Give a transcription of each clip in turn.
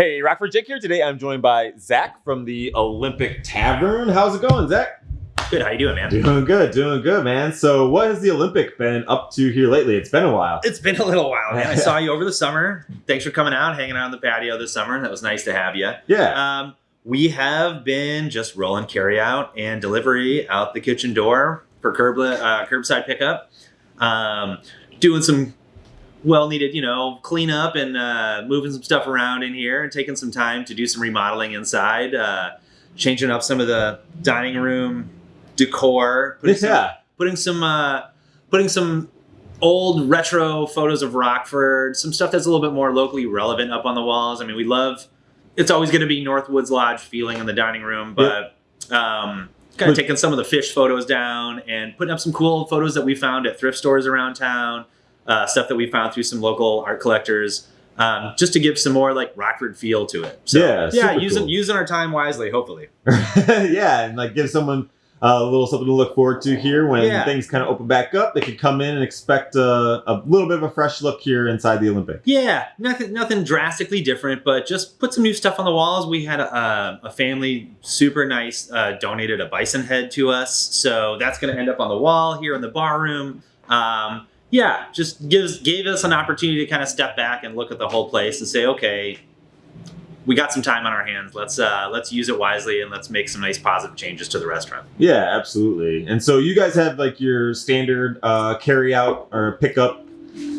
Hey, Rockford Jake here. Today I'm joined by Zach from the Olympic Tavern. How's it going, Zach? Good. How you doing, man? Doing good, doing good, man. So, what has the Olympic been up to here lately? It's been a while. It's been a little while, man. I saw you over the summer. Thanks for coming out, hanging out on the patio this summer. That was nice to have you. Yeah. Um, we have been just rolling carry out and delivery out the kitchen door for curb uh, curbside pickup. Um, doing some well needed, you know, cleanup and uh, moving some stuff around in here and taking some time to do some remodeling inside, uh, changing up some of the dining room decor, putting some, yeah. putting some, uh, putting some old retro photos of Rockford, some stuff that's a little bit more locally relevant up on the walls. I mean, we love. It's always going to be Northwoods Lodge feeling in the dining room, but um, kind of taking some of the fish photos down and putting up some cool photos that we found at thrift stores around town uh, stuff that we found through some local art collectors, um, just to give some more like Rockford feel to it. So, Yeah, yeah, using cool. using our time wisely, hopefully. yeah, and like give someone uh, a little something to look forward to here when Yeah. things kind of open back up. They could come in and expect a, a little bit of a fresh look here inside the Olympic. Yeah, nothing nothing drastically different, but just put some new stuff on the walls. We had a, a, a family super nice uh, donated a bison head to us, so that's going to end up on the wall here in the bar room. Um, yeah, just gives gave us an opportunity to kind of step back and look at the whole place and say, okay, we got some time on our hands. Let's uh, let's use it wisely and let's make some nice positive changes to the restaurant. Yeah, absolutely. And so you guys have like your standard uh, carry out or pickup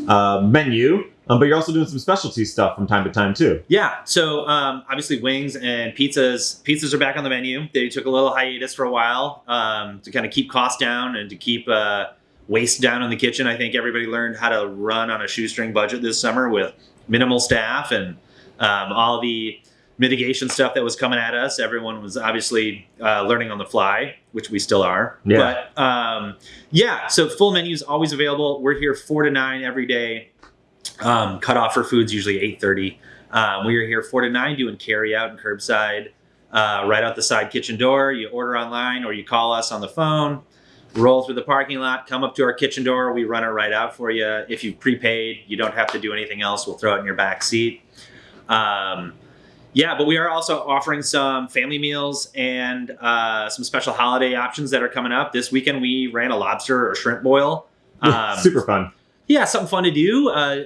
uh, menu, um, but you're also doing some specialty stuff from time to time too. Yeah. So um, obviously wings and pizzas. Pizzas are back on the menu. They took a little hiatus for a while um, to kind of keep costs down and to keep uh, waste down in the kitchen. I think everybody learned how to run on a shoestring budget this summer with minimal staff and um, all the mitigation stuff that was coming at us. Everyone was obviously uh, learning on the fly, which we still are. Yeah. But um, yeah, so full menu is always available. We're here four to nine every day. Um, cut off for food's usually eight thirty. Um, we are here four to nine doing carry out and curbside uh, right out the side kitchen door. You order online or you call us on the phone. Roll through the parking lot, come up to our kitchen door. We run it right out for you. If you've prepaid, you don't have to do anything else. We'll throw it in your back seat. Um, yeah, but we are also offering some family meals and uh, some special holiday options that are coming up. This weekend we ran a lobster or shrimp boil. Um, Super fun. yeah, something fun to do. Uh,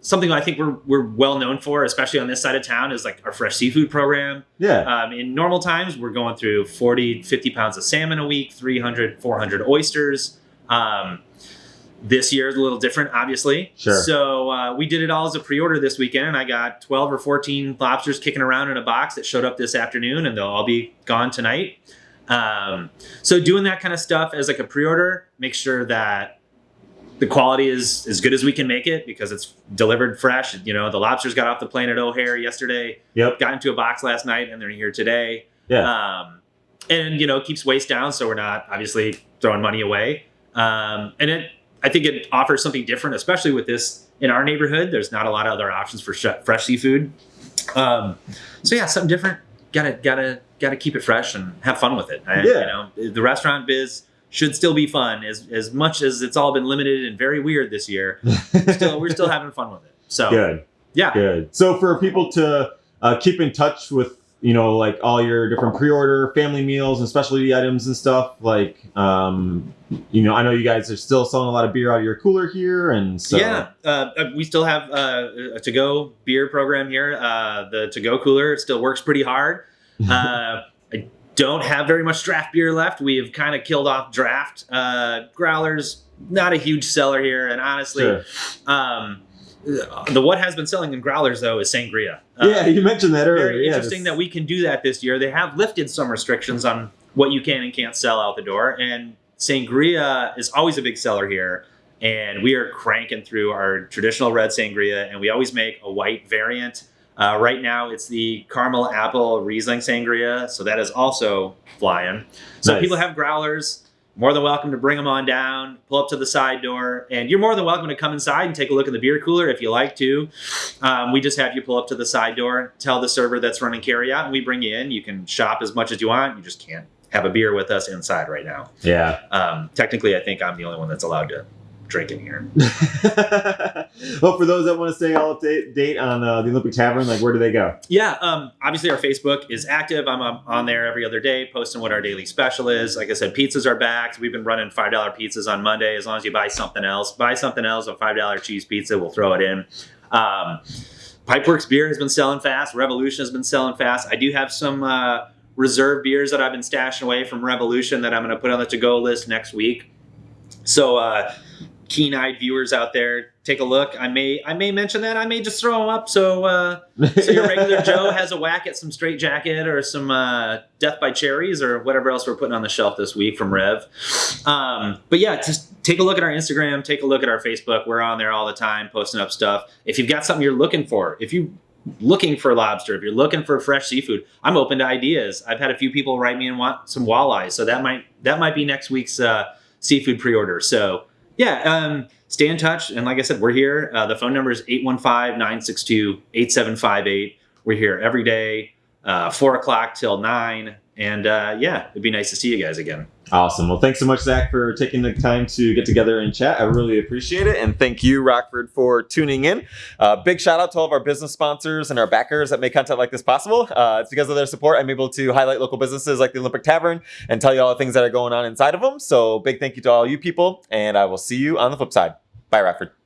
something I think we're we're well known for, especially on this side of town, is like our fresh seafood program. Yeah. Um, in normal times, we're going through 40, 50 pounds of salmon a week, 300, 400 oysters. Um, this year is a little different, obviously. Sure. So uh, we did it all as a pre-order this weekend, and I got 12 or 14 lobsters kicking around in a box that showed up this afternoon, and they'll all be gone tonight. Um, so doing that kind of stuff as like a pre-order, make sure that the quality is as good as we can make it because it's delivered fresh. You know, the lobsters got off the plane at O'Hare yesterday Yep. got into a box last night and they're here today. Yeah. Um, and you know, keeps waste down, so we're not obviously throwing money away. Um, and it, I think it offers something different, especially with this in our neighborhood. There's not a lot of other options for sh- fresh seafood. Um, so yeah, something different. Gotta gotta gotta keep it fresh and have fun with it. And, Yeah. You know, the restaurant biz should still be fun as as much as it's all been limited and very weird this year. Still, we're still having fun with it. So Good. yeah, Good. So for people to uh, keep in touch with, you know, like all your different pre-order family meals and specialty items and stuff, like, um, you know, I know you guys are still selling a lot of beer out of your cooler here, and so yeah, uh, we still have uh, a to-go beer program here. Uh, the to-go cooler still works pretty hard. Uh, I don't have very much draft beer left. We have kind of killed off draft. Uh, growlers, not a huge seller here, and honestly, Sure. um, the what has been selling in growlers though is sangria. Uh, yeah, you mentioned that earlier. very yeah, interesting that we can do that this year. They have lifted some restrictions on what you can and can't sell out the door, and sangria is always a big seller here. And we are cranking through our traditional red sangria, and we always make a white variant. Uh, right now, it's the caramel apple Riesling sangria, so that is also flying. So Nice. people have growlers. More than welcome to bring them on down, pull up to the side door, and you're more than welcome to come inside and take a look at the beer cooler if you like to. Um, we just have you pull up to the side door, tell the server that's running carry out, and we bring you in. You can shop as much as you want. You just can't have a beer with us inside right now. Yeah. Um, technically, I think I'm the only one that's allowed to drinking here. well, for those that want to stay all up to date on uh, the Olympic Tavern, like where do they go? Yeah, um, obviously our Facebook is active. I'm um, on there every other day, posting what our daily special is. Like I said, pizzas are back. We've been running five dollar pizzas on Monday. As long as you buy something else, buy something else, a five dollar cheese pizza, we'll throw it in. Um, Pipeworks beer has been selling fast. Revolution has been selling fast. I do have some uh, reserve beers that I've been stashing away from Revolution that I'm going to put on the to go list next week. So. Uh, keen-eyed viewers out there, take a look. I may I may mention that. I may just throw them up so uh, so your regular Joe has a whack at some straight jacket or some uh, Deth by Cherries or whatever else we're putting on the shelf this week from Rev. Um, but yeah, just take a look at our Instagram, take a look at our Facebook. We're on there all the time, posting up stuff. If you've got something you're looking for, if you looking for lobster, if you're looking for fresh seafood, I'm open to ideas. I've had a few people write me and want some walleyes, so that might that might be next week's uh, seafood pre-order. So yeah, um, stay in touch. And like I said, we're here. Uh, the phone number is 815 962 8758. We're here every day, uh, 4 o'clock till 9. And uh, yeah, it'd be nice to see you guys again. Awesome. Well, thanks so much, Zach, for taking the time to get together and chat. I really appreciate it. And thank you, Rockford, for tuning in. Uh, big shout out to all of our business sponsors and our backers that make content like this possible. Uh, it's because of their support I'm able to highlight local businesses like the Olympic Tavern and tell you all the things that are going on inside of them. So, big thank you to all you people. And I will see you on the flip side. Bye, Rockford.